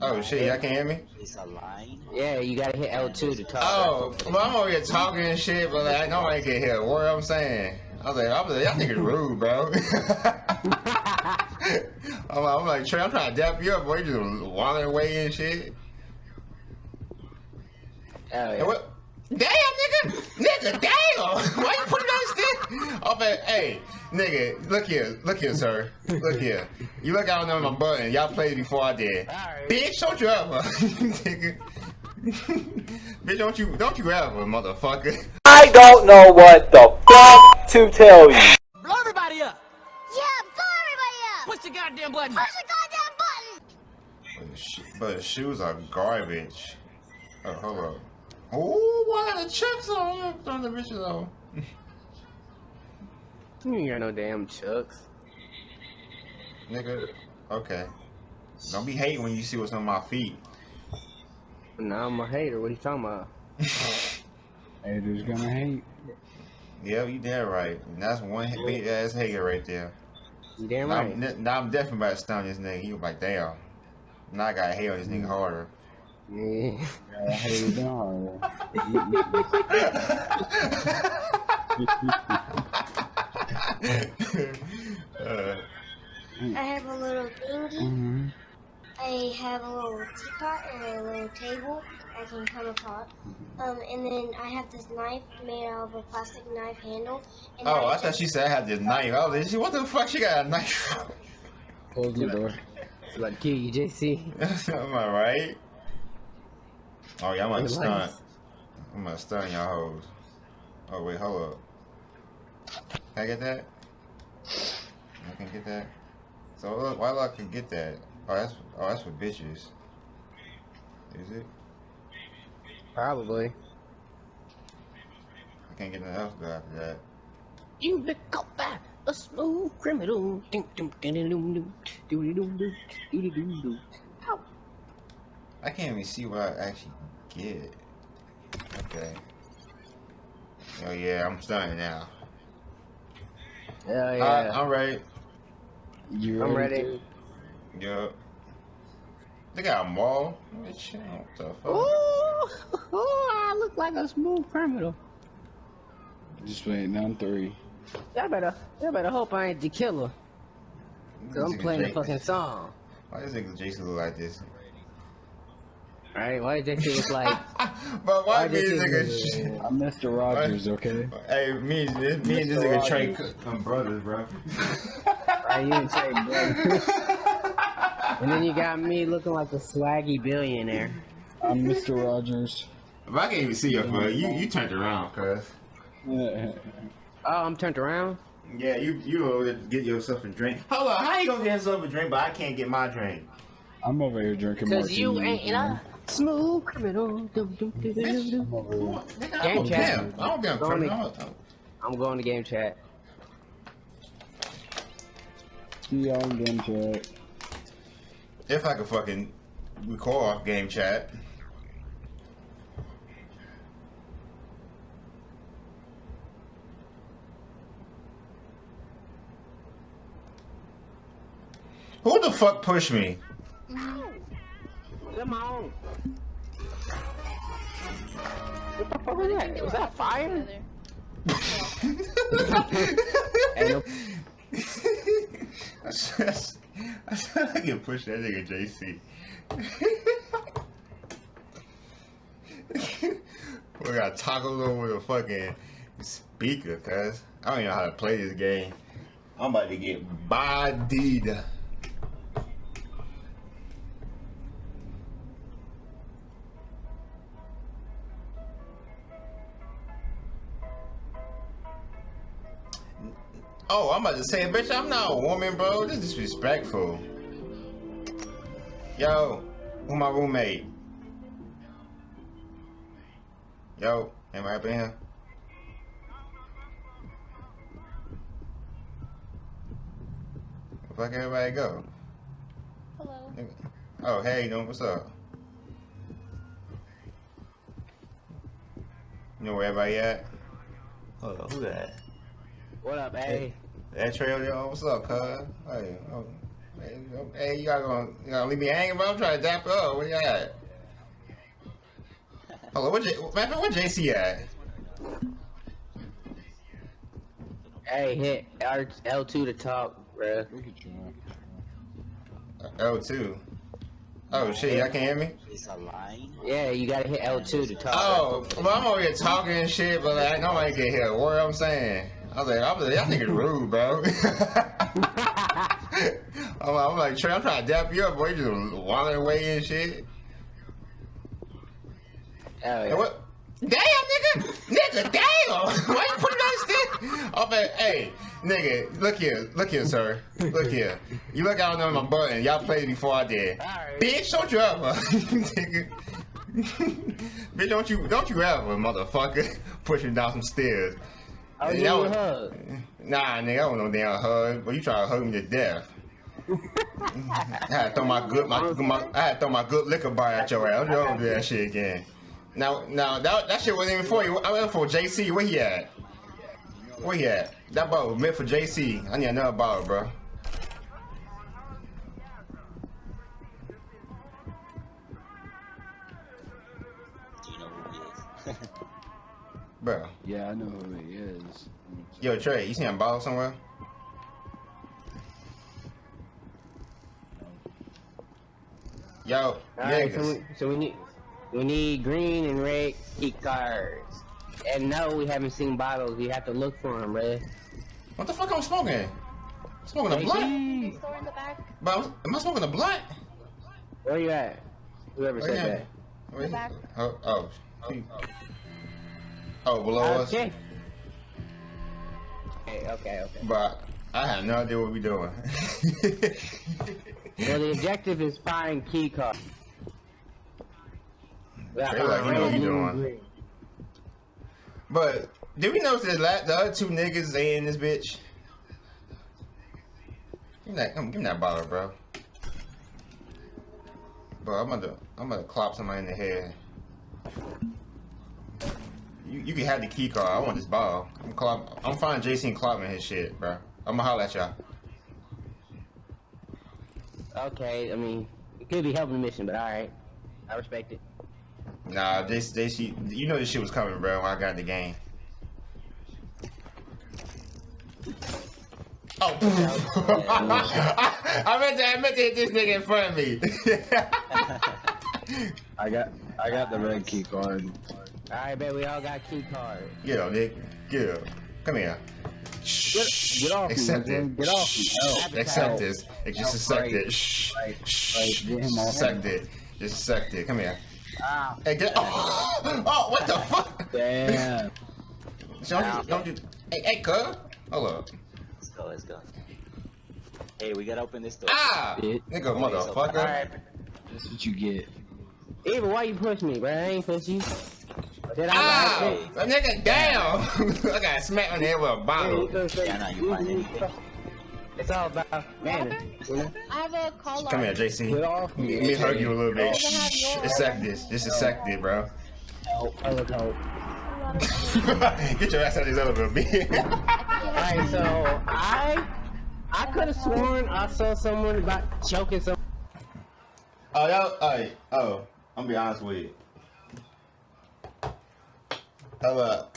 Oh shit, y'all can hear me? It's a line. Yeah, you gotta hit L2 to talk. Oh, well, I'm over here talking and shit, but like, I know I ain't get. What I'm saying? I was like, I was like, y'all niggas rude, bro. I'm, like, I'm like, Trey, I'm trying to dap you up, boy. You just wandering away and shit. Oh, yeah. And what? Damn, nigga! Nigga, damn! Why you putting that stick? Oh, man, hey, nigga, look here, look here, sir. Look here. You look out on my button. Y'all played before I did. Alright. Bitch, don't you ever. nigga. Bitch, don't you, don't you ever, motherfucker. I don't know what the fuck to tell you. Blow everybody up! Yeah, blow everybody up! Push the goddamn button! Push the goddamn button! But the, sh- but the shoes are garbage. Oh, hold up. Oh, why the chucks on? On the bitch though. You ain't got no damn chucks. Nigga, okay. Don't be hating when you see what's on my feet. Nah, I'm a hater. What are you talking about? Haters gonna hate. yeah, you damn right. And that's one big ass hater right there. You damn Now, right. I'm, now I'm definitely about to stun this nigga. He was like, damn. Now I gotta hate on this nigga mm. harder. Yeah. Yeah, I hate it down uh, I have a little dinghy. mm I have a little teapot and a little table I can come apart. Um, and then I have this knife made out of a plastic knife handle. And oh, I just- thought she said I had this knife. I was like, what the fuck she got a knife from? Close the door. About to kill you, JC. Am I right? Oh yeah, I'm gonna stun. I'm gonna stun y'all hoes. Oh wait, hold up. Can I get that? I can get that. So look, why I can get that? Oh, that's oh that's for bitches. Is it? Probably. I can't get nothing else good after that. You look up by a smooth criminal. I can't even see what I actually get. Okay. Oh yeah, I'm stunning now. Hell Alright, yeah. I'm ready. You I'm ready? ready. Yup. They got a mall. Bitch, What the fuck? Ooh, ooh, I look like a smooth criminal. to? Just waiting on three. Y'all better, y'all better hope I ain't the killer. Cause I'm Nigga playing the fucking song. Why does nigga Jason look like this? Alright, why did JC look like? but why why me did and you- nigga? I'm Mr. Rogers, okay? Hey, me, me and this Mr. nigga Trey, I'm brothers, bro. Right, you and Trey, bro. And then you got me looking like a swaggy billionaire. I'm Mr. Rogers. But I can't even see your foot. You you turned around, cuz. Yeah. Oh, I'm turned around. Yeah, you you over there get yourself a drink. Hold on, how you gonna get yourself a drink, but I can't get my drink? I'm over here drinking Cause you martinis, ain't a smooth criminal. Dum, dum, dum, dum, dum. I'm. Nigga, I Game don't chat. care. I don't give a Go on fuck. the- I'm- I'm going to game chat. See y'all in game chat. If I could fucking record game chat. Who the fuck pushed me? Come on. What the fuck was that? Was that fire? Hey, no- I said, I said I can push that nigga JC. we got tacos over the fucking speaker, cuz. I don't even know how to play this game. I'm about to get bodied. Oh, I'm about to say, bitch, I'm not a woman, bro. This is disrespectful. Yo, who my roommate? Yo, am I up in here? Where the fuck everybody go? Hello. Oh, hey, you doing? What's up? You know where everybody at? Hold on, who that? What up, hey? That trail, yo, what's up, cuz? Hey, oh, Hey, you gotta gonna, you gotta leave me hanging, bro? I'm trying to dap up. Where you at? Hold on, what J, man, where JC at? Hey, hit R L2 to talk, bro. Look at you. L2. Oh shit, y'all can hear me? It's a line. Yeah, you gotta hit L2 to talk. Oh, well, I'm over here talking and shit, but like, nobody can hear a word I'm saying. I was like, I was like, y'all niggas rude, bro. I'm, like, I'm like, Trey, I'm trying to dap you up, boy. You just wandering away and shit. Oh, Hey, yeah. what? Damn, nigga! Nigga, damn! Why you putting that stick? I'm like, hey, nigga, look here, look here, sir. Look here. You look out on my button. Y'all played before I did. Alright. Bitch, don't you ever. nigga. Bitch, don't you, don't you ever, motherfucker, pushing down some stairs. Give That a hug. Nah, nigga, I want no damn hug. But you try to hug me to death. I had to throw my good, my, my I had to throw my good liquor bar at your ass. Don't you do that shit again. Now, now that that shit wasn't even for you. I went for JC. Where he at? Where he at? That was meant for JC. I need another ball, bro. Bro. Yeah, I know who he is. Yo, Trey, you see him ball somewhere? Yo, Alright, so we, so we need we need green and red key cards. And no, we haven't seen bottles. We have to look for them, bruh. What the fuck I'm smoking? Smoking a blunt? JC, Store in the back. But I'm, I smoking a blunt? Where you at? Whoever Oh, said yeah. that. Where he- back. Oh, oh. Oh, Oh, below us. Okay. Okay, okay, okay. But I have no idea what we're doing. Well, the objective is find key card. Trey like he know what he doing. but did we notice that la- the other two niggas they in this bitch? Give me that, give me that bottle, bro. Bro, I'm gonna I'm gonna clop somebody in the head. You, you can have the key card. I want this ball. I'm clop. I'm finding JC and clopping his shit, bro. I'm gonna holler at y'all. Okay, I mean, it could be helping the mission, but alright. I respect it. Nah, this, this, you you know this shit was coming, bro. When I got in the game. Oh, I, I meant to, I meant to hit this nigga in front of me. I got I got the red key card. Alright, bet we all got key cards. Get up, Nick. Get up. Come here. Get, get off me, Accept man. it. Get off me. Shh. Help. Accept Help. this. Just accept right. it. Shh. Right, Shh. right. Get him off Accept me. it. Just accept it. Come here. Ah, Hey, get. Oh, oh what the fuck? Damn. Don't you, don't you, hey, hey, cuz. Hold up. Let's go, let's go. Hey, we gotta open this door. Ah! Bitch. Nigga, Oh, motherfucker. alright. That's what you get. Eva, why you push me, bro? I ain't push you. Did I? Hey, That nigga down! I got smacked on the head with a hey, bottle. you say- Yeah, nah, you find anything. It's all about manner, you? I have a call Come here, art. Get JC. off me. Let me hug you a little bit. Doesn't Shh. yours. Accept this. Just accept it, bro. Help. I look help. Get your ass out of this elevator, bitch. Alright, so I I could have sworn I saw someone about choking some. Oh, y'all, alright. Oh, I'm gonna be honest with you. Hold up.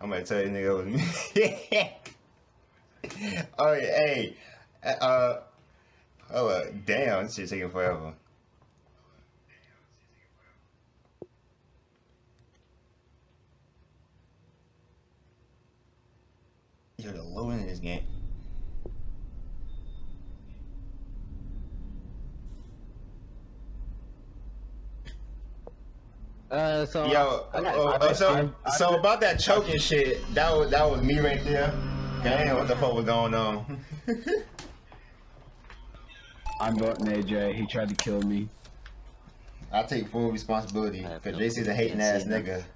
I'm gonna tell you, nigga, it was me. oh, yeah, hey. Uh, hold up. Damn, this shit taking forever. Yo, the low end in this game. Uh, so Yo, I got- uh, I uh, so I- I so about that choking shit, that was that was me right there. Damn, what the fuck was going on? I'm voting AJ. He tried to kill me. I take full responsibility because feel JC's a hating ass nigga.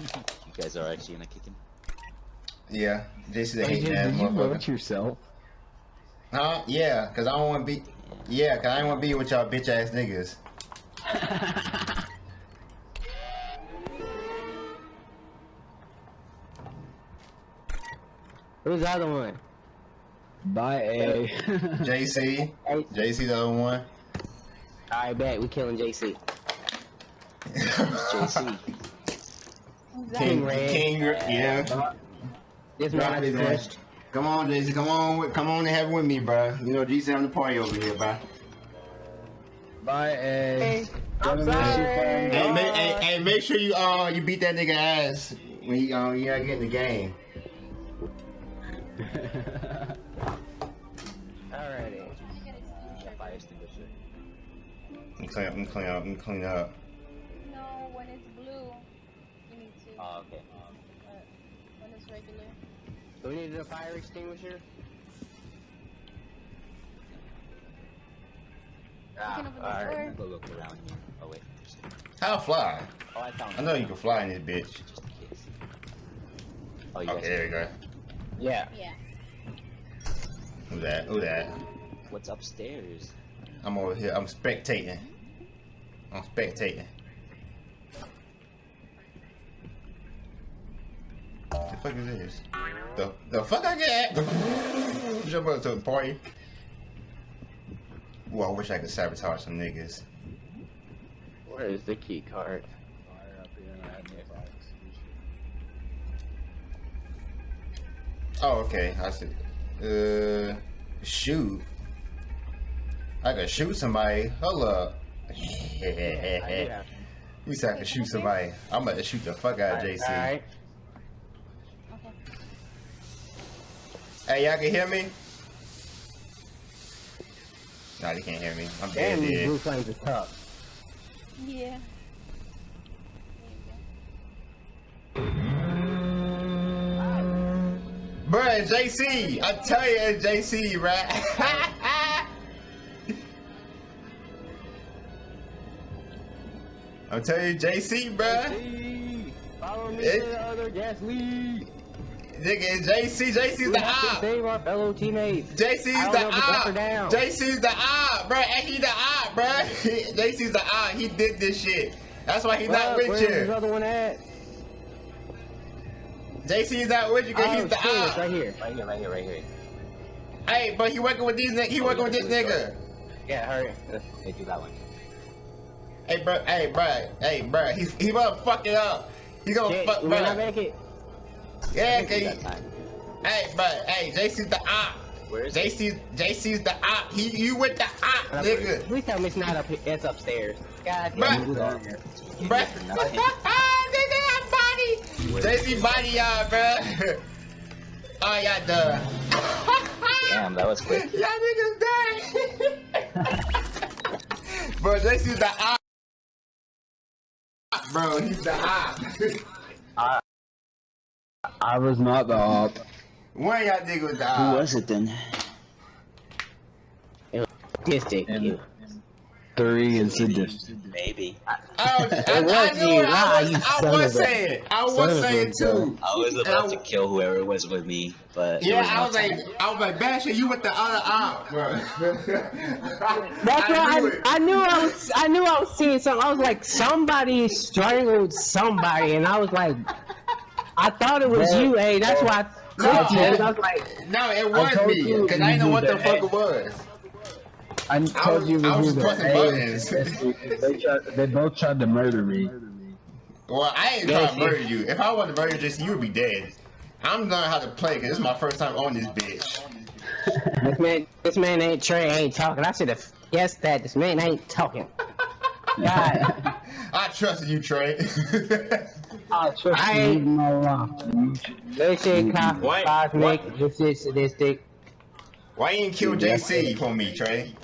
You guys are actually in a kicking. Yeah, JC's a hating ass did you vote yourself? Huh? Yeah, cause I don't want to be. Yeah, cause I ain't wanna be with y'all bitch ass niggas. Who's the other one? Bye, A. JC. JC the other one. Alright, bet. We killing JC. JC. King, King Red. King, yeah. This man is crushed his just ass. pushed. Come on, JC, come on, come on and have it with me, bro. You know, GC on the party over here, bro. Bye, A. I'm Gonna sorry. Hey, make, hey, hey, make sure you uh you beat that nigga ass when you uh you gotta get in the game. Alrighty. That fire extinguisher. I'm clean up, I'm clean up, I'm clean up. No, when it's blue, you need to. Oh, okay. But when it's regular. Do we need a fire extinguisher? Ah, can open the alright. door. Go look around here. Oh, wait. Just, How fly? oh, I found I know you can fly in this bitch. Just in case. Oh, you Okay, guys. there we go. Yeah. Yeah. Who that? Who that? What's upstairs? I'm over here. I'm spectating. I'm spectating. Fuck is this? The the fuck I get? Jump up to a party. Ooh, I wish I could sabotage some niggas. Where is the key card? Fire up here, and I have no fire extinguisher. Oh, okay. I see. Uh, shoot. I could shoot somebody. Hold up. Have- You said I could shoot somebody. I'm about to shoot the fuck out of JC. Alright. Okay. Hey, y'all can hear me? Nah, they can't hear me. I'm dead, Damn, these dead. blue flames are tough. Yeah. Bruh, JC! I tell you, it's JC, right? I'm telling you, JC, bruh. Lee, Follow me It- to the other gas lead. Nigga, it's JC. JC's We the have to op. save our fellow teammates. JC's I don't the know if it's up or op. down. JC's the op, bruh. Hey, he the op, bruh. JC's the op. He did this shit. That's why he's not Well, with where's this you. other one at? JC's not with you because Oh, he's the shit, op. right here. Right here, right here, right here. Hey, but he working with these. ni- He oh, working with this nigga. Yeah, hurry. Hey, do that one. Hey, bro. Hey, bro. Hey, bro. He's he gonna fuck it up. He gonna Shit, fuck, we might not bro. make it. Yeah, cause hey, bro. Hey, JC's the op. Where is? JC JC's the op. He you with the op, nigga. Please tell me it's not up here. It's upstairs. God damn Bruh. for nothing. Ah, nigga, body. JC body y'all, bro. Oh, y'all done. Damn, that was quick. Y'all niggas dead. bro, JC's the op. Bro, he's the op. I was not the op. One of y'all niggas was the Who was it then? Sadistic. And you. three and sadistic. Maybe. I, I, It I, was knew you. it. Lie, I ah, you was, I son was of a- saying. I was saying gun. too. I was about I- to kill whoever was with me, but Yeah, no I was time. like, I was like, Basher, you with the other op, bro. That's why knew I. I knew I was I knew I was seeing something. I was like, somebody strangled somebody, and I was like, I thought it was Bro, you. Hey, that's why I clicked No. you. 'cause I was like, No, it was told me, because I didn't know what the did fuck that. it was. I told was- you I we was knew pressing buttons. they, tried, they both tried to murder me. Well, I ain't Yeah, trying to murder you. If I wanted to murder you, you would be dead. I'm learning how to play, because this is my first time on this bitch. this man, this man ain't Trey, ain't talking. I should have guessed that. This man ain't talking. God, I trusted you, Trey. I trust I you ain't- with my life. Mm-hmm. this shit co- cosmic. This is sadistic. Why you didn't kill JC for me, Trey?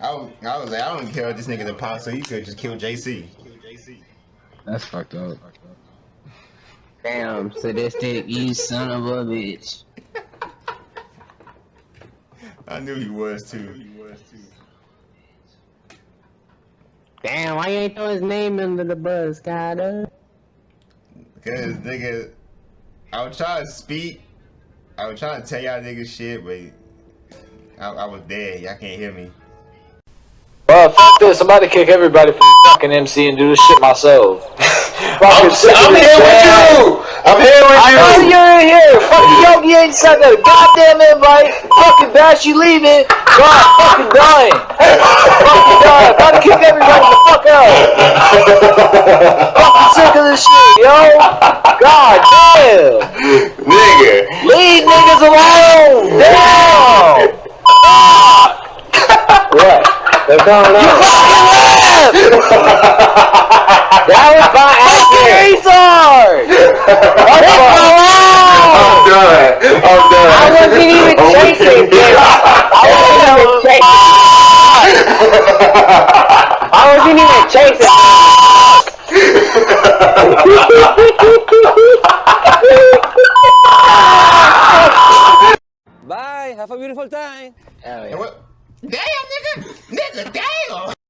I was, I was like, I don't care if this nigga's imposter. You could just kill JC. That's fucked up. Damn, sadistic, you son of a bitch. I knew he was too. Damn, why you ain't throw his name under the bus, God? Uh? Because, nigga, I was trying to speak. I was trying to tell y'all niggas shit, but I, I was dead. Y'all can't hear me. Well, f this. I'm about to kick everybody from fucking MC and do this shit myself. I'm, Fucking sick of I'm here with you! I'm here with I you. know you're in here. Fucking Yogi ain't sent a goddamn invite. Fucking Bash, you leaving. God, fucking dying. fucking dying. Gotta kick everybody the fuck out. fucking sick of this shit, yo. God damn. Nigga. Leave niggas alone. Damn. what? What's going on? You fucking left. that was my accident. Retard. What's going I'm done. I'm done. I wasn't even chasing, with you. bitch. I wasn't even chasing. I wasn't even chasing. Bye. Have a beautiful time. Hell yeah. Damn, nigga! Nigga, damn!